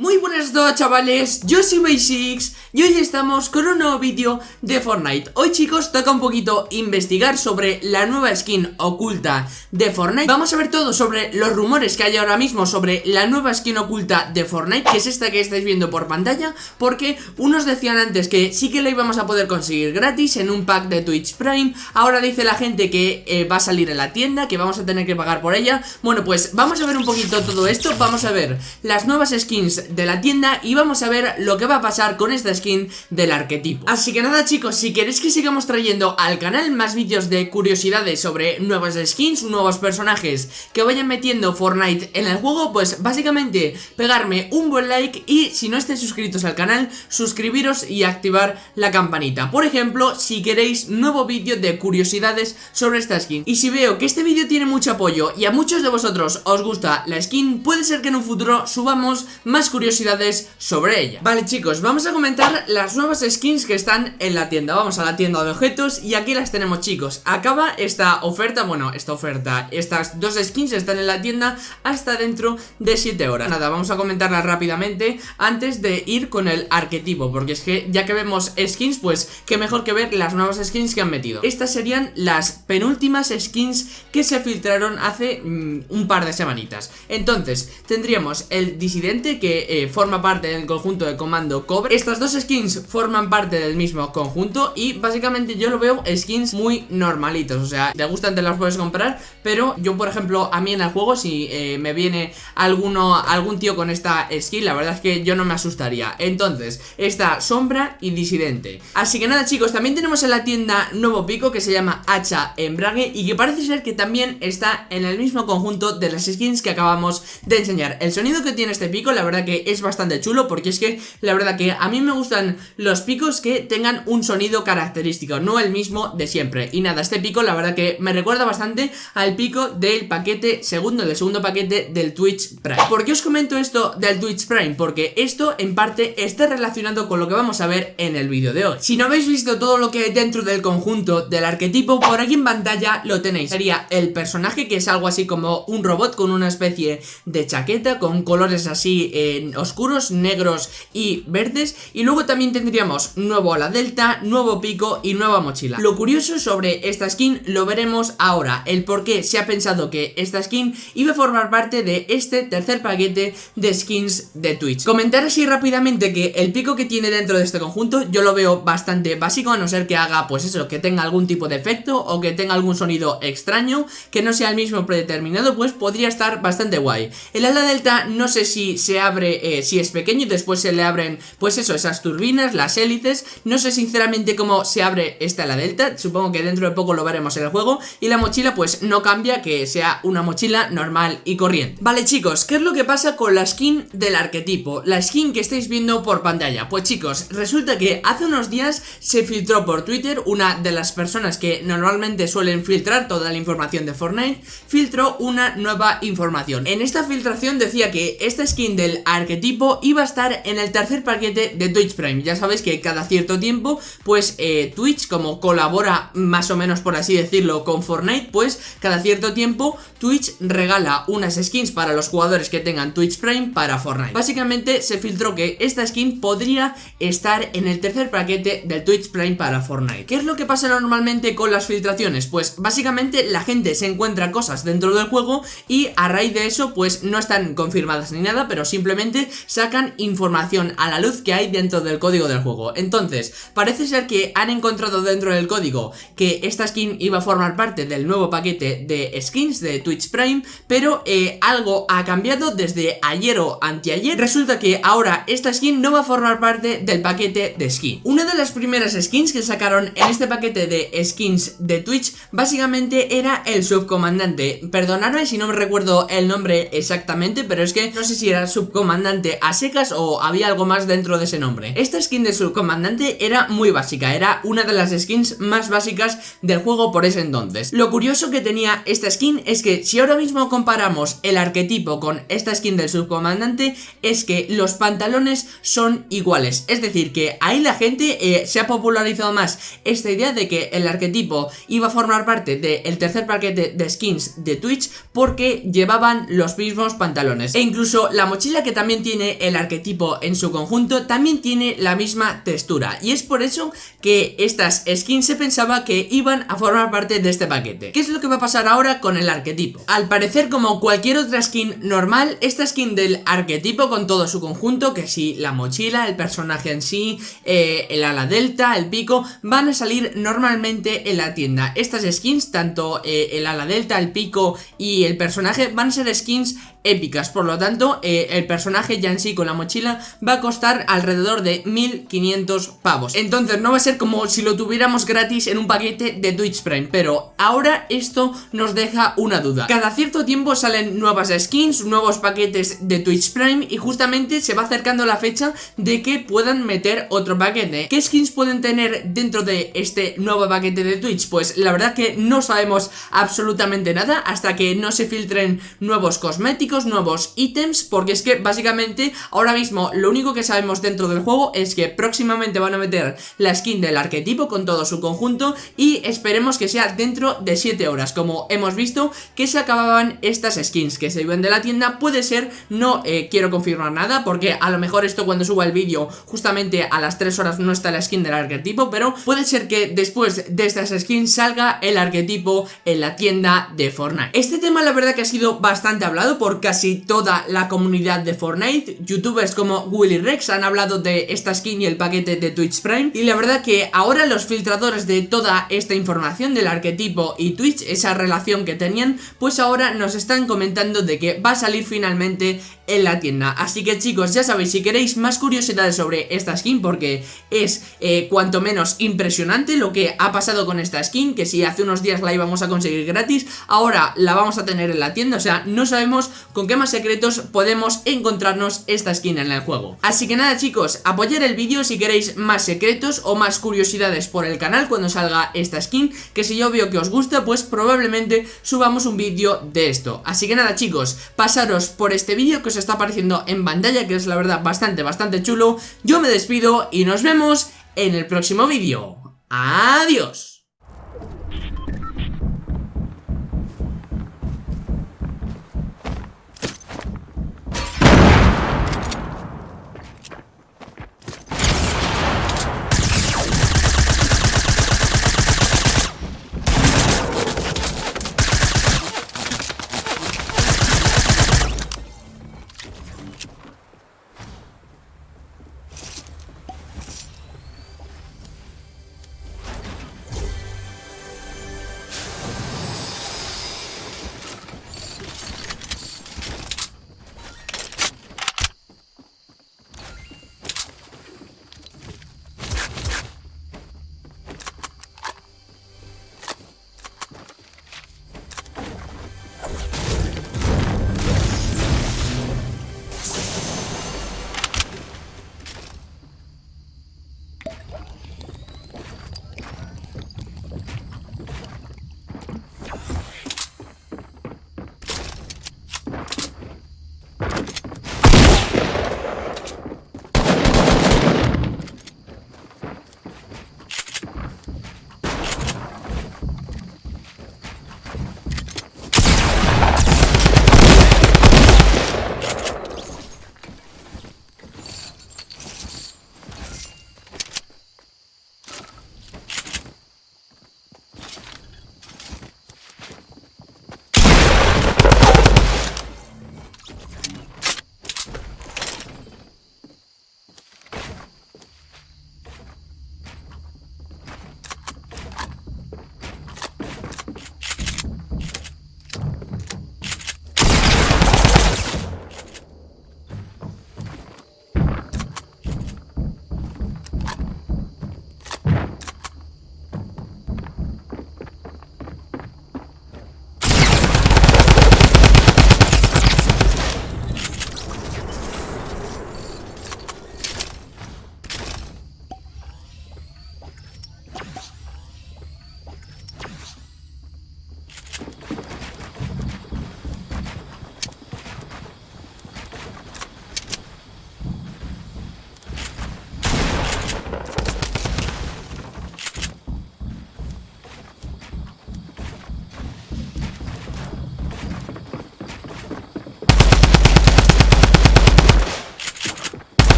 Muy buenas a todos chavales, yo soy Basics y hoy estamos con un nuevo vídeo de Fortnite. Hoy chicos toca un poquito investigar sobre la nueva skin oculta de Fortnite. Vamos a ver todo sobre los rumores que hay ahora mismo sobre la nueva skin oculta de Fortnite Que es esta que estáis viendo por pantalla Porque unos decían antes que sí que la íbamos a poder conseguir gratis en un pack de Twitch Prime. Ahora dice la gente que eh, va a salir en la tienda, que vamos a tener que pagar por ella. Bueno pues vamos a ver un poquito todo esto. Vamos a ver las nuevas skins de la tienda y vamos a ver lo que va a pasar con esta skin del arquetipo. Así que nada chicos, si queréis que sigamos trayendo al canal más vídeos de curiosidades sobre nuevas skins, nuevos personajes que vayan metiendo Fortnite en el juego Pues básicamente pegarme un buen like y si no estáis suscritos al canal, suscribiros y activar la campanita. Por ejemplo, si queréis nuevo vídeo de curiosidades sobre esta skin. Y si veo que este vídeo tiene mucho apoyo y a muchos de vosotros os gusta la skin Puede ser que en un futuro subamos más curiosidades sobre ella. Vale chicos, vamos a comentar las nuevas skins que están en la tienda. Vamos a la tienda de objetos y aquí las tenemos chicos. Acaba esta oferta, bueno, esta oferta Estas dos skins están en la tienda hasta dentro de 7 horas. Nada, vamos a comentarlas rápidamente antes de ir con el arquetipo Porque es que ya que vemos skins, pues qué mejor que ver las nuevas skins que han metido. Estas serían las penúltimas skins que se filtraron hace mm, un par de semanitas. Entonces, tendríamos el disidente que eh, forma parte del conjunto de comando cobre. Estas dos skins forman parte del mismo conjunto y básicamente yo lo veo skins muy normalitos. O sea, te gustan te las puedes comprar, pero yo por ejemplo a mí en el juego si eh, me viene alguno, algún tío con esta skin La verdad es que yo no me asustaría. Entonces, está sombra y disidente. Así que nada chicos, también tenemos en la tienda nuevo pico que se llama hacha embrague Y que parece ser que también está en el mismo conjunto de las skins que acabamos de enseñar. El sonido que tiene este pico la verdad que es bastante chulo porque es que la verdad que a mí me gustan los picos que tengan un sonido característico, no el mismo de siempre. Y nada, este pico la verdad que me recuerda bastante al pico del paquete segundo, del segundo paquete del Twitch Prime. ¿Por qué os comento esto del Twitch Prime? Porque esto en parte está relacionado con lo que vamos a ver en el vídeo de hoy. Si no habéis visto todo lo que hay dentro del conjunto del arquetipo, por aquí en pantalla lo tenéis. Sería el personaje que es algo así como un robot con una especie de chaqueta, con colores así eh, oscuros, negros y verdes. Y luego también tendríamos nuevo ala delta, nuevo pico y nueva mochila. Lo curioso sobre esta skin lo veremos ahora. El por qué se ha pensado que esta skin iba a formar parte de este tercer paquete de skins de Twitch. Comentar así rápidamente que el pico que tiene dentro de este conjunto yo lo veo bastante básico A no ser que haga pues eso, que tenga algún tipo de efecto o que tenga algún sonido extraño Que no sea el mismo predeterminado pues podría estar bastante guay. El ala delta no sé si se abre eh, si es pequeño y después se le abren, pues eso, esas turbinas, las hélices. No sé sinceramente cómo se abre esta la delta, supongo que dentro de poco lo veremos en el juego. Y la mochila pues no cambia, que sea una mochila normal y corriente. Vale chicos, ¿qué es lo que pasa con la skin del arquetipo? La skin que estáis viendo por pantalla. Pues chicos, resulta que hace unos días se filtró por Twitter una de las personas que normalmente suelen filtrar toda la información de Fortnite, filtró una nueva información. En esta filtración decía que esta skin del arquetipo tipo iba a estar en el tercer paquete de Twitch Prime. Ya sabéis que cada cierto tiempo, pues eh, Twitch como colabora más o menos por así decirlo con Fortnite Pues cada cierto tiempo Twitch regala unas skins para los jugadores que tengan Twitch Prime para Fortnite. Básicamente se filtró que esta skin podría estar en el tercer paquete del Twitch Prime para Fortnite. ¿Qué es lo que pasa normalmente con las filtraciones? Pues básicamente la gente se encuentra cosas dentro del juego y a raíz de eso pues no están confirmadas ni nada pero simplemente sacan información a la luz que hay dentro del código del juego. Entonces, parece ser que han encontrado dentro del código que esta skin iba a formar parte del nuevo paquete de skins de Twitch Prime Pero eh, algo ha cambiado desde ayer o anteayer. Resulta que ahora esta skin no va a formar parte del paquete de skin. Una de las primeras skins que sacaron en este paquete de skins de Twitch Básicamente era el subcomandante. Perdonadme si no me recuerdo el nombre exactamente Pero es que no sé si era subcomandante secas o había algo más dentro de ese nombre. Esta skin de subcomandante era muy básica, era una de las skins más básicas del juego por ese entonces. Lo curioso que tenía esta skin es que si ahora mismo comparamos el arquetipo con esta skin del subcomandante es que los pantalones son iguales. Es decir, que ahí la gente eh, se ha popularizado más esta idea de que el arquetipo iba a formar parte del tercer paquete de skins de Twitch porque llevaban los mismos pantalones. E incluso la mochila que también tiene el arquetipo en su conjunto también tiene la misma textura y es por eso que estas skins se pensaba que iban a formar parte de este paquete. ¿Qué es lo que va a pasar ahora con el arquetipo? Al parecer como cualquier otra skin normal, esta skin del arquetipo con todo su conjunto, que si la mochila, el personaje en sí, eh, el ala delta, el pico, van a salir normalmente en la tienda. Estas skins, tanto eh, el ala delta, el pico y el personaje, van a ser skins épicas, por lo tanto eh, el personaje ya en sí con la mochila va a costar alrededor de 1500 pavos. Entonces no va a ser como si lo tuviéramos gratis en un paquete de Twitch Prime pero ahora esto nos deja una duda. Cada cierto tiempo salen nuevas skins, nuevos paquetes de Twitch Prime y justamente se va acercando la fecha de que puedan meter otro paquete. ¿qué skins pueden tener dentro de este nuevo paquete de Twitch? pues la verdad que no sabemos absolutamente nada hasta que no se filtren nuevos cosméticos nuevos ítems, porque es que básicamente ahora mismo lo único que sabemos dentro del juego es que próximamente van a meter la skin del arquetipo con todo su conjunto y esperemos que sea dentro de 7 horas, como hemos visto que se acababan estas skins que se iban de la tienda, puede ser, no eh, quiero confirmar nada porque a lo mejor esto cuando suba el vídeo justamente a las 3 horas no está la skin del arquetipo, pero puede ser que después de estas skins salga el arquetipo en la tienda de Fortnite. Este tema la verdad que ha sido bastante hablado porque casi toda la comunidad de Fortnite. Youtubers como Willy Rex han hablado de esta skin y el paquete de Twitch Prime. Y la verdad que ahora los filtradores de toda esta información del arquetipo y Twitch, esa relación que tenían, pues ahora nos están comentando de que va a salir finalmente en la tienda. Así que chicos, ya sabéis, si queréis más curiosidades sobre esta skin, porque es eh, cuanto menos impresionante lo que ha pasado con esta skin, que si hace unos días la íbamos a conseguir gratis, ahora la vamos a tener en la tienda, o sea, no sabemos con qué más secretos podemos encontrarnos esta skin en el juego. Así que nada chicos, apoyar el vídeo si queréis más secretos o más curiosidades por el canal cuando salga esta skin, que si yo veo que os gusta, pues probablemente subamos un vídeo de esto. Así que nada chicos, pasaros por este vídeo que os está apareciendo en pantalla, que es la verdad bastante, bastante chulo. Yo me despido y nos vemos en el próximo vídeo. ¡Adiós!